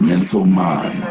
Mental Mind.